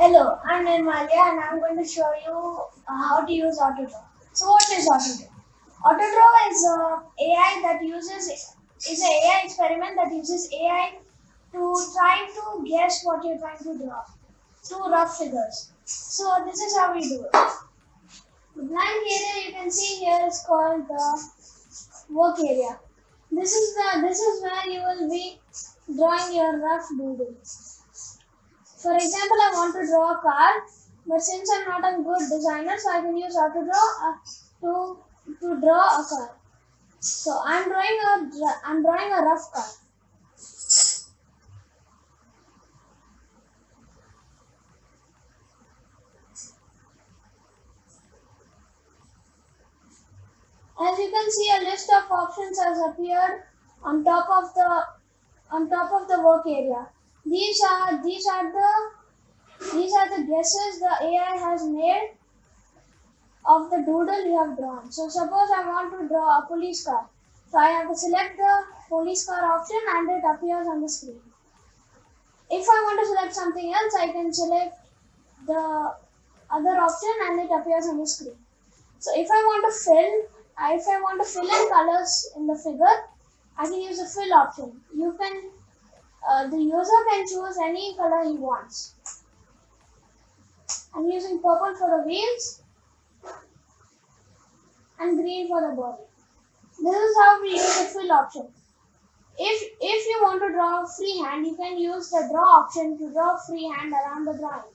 Hello, I'm Nirmalia and I'm going to show you uh, how to use AutoDraw. So what is AutoDraw? AutoDraw is a AI that uses is an AI experiment that uses AI to try to guess what you're trying to draw through rough figures. So this is how we do it. The blank area you can see here is called the work area. This is the this is where you will be drawing your rough doodle. For example, I want to draw a car, but since I'm not a good designer, so I can use AutoDraw uh, to to draw a car. So I'm drawing a I'm drawing a rough car. As you can see, a list of options has appeared on top of the on top of the work area. These are these are the these are the guesses the AI has made of the doodle you have drawn. So suppose I want to draw a police car. So I have to select the police car option and it appears on the screen. If I want to select something else, I can select the other option and it appears on the screen. So if I want to fill, if I want to fill in colors in the figure, I can use the fill option. You can uh, the user can choose any color he wants. I'm using purple for the wheels and green for the body. This is how we use the fill option. If, if you want to draw freehand, you can use the draw option to draw freehand around the drawing.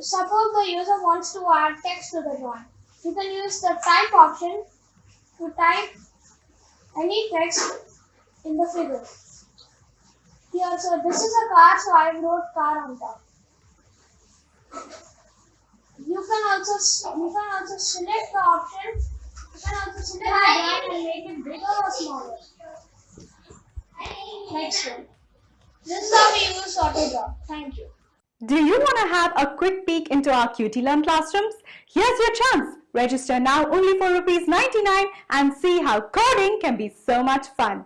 Suppose the user wants to add text to the drawing. You can use the type option to type any text in the figure. Here, so this is a car, so I wrote car on top. You can also you can also select the option. You can also select the brand and make it bigger or smaller. Next one. This is how we use AutoDraw. Thank you. Do you want to have a quick peek into our QT Learn classrooms? Here's your chance. Register now only for rupees 99 and see how coding can be so much fun.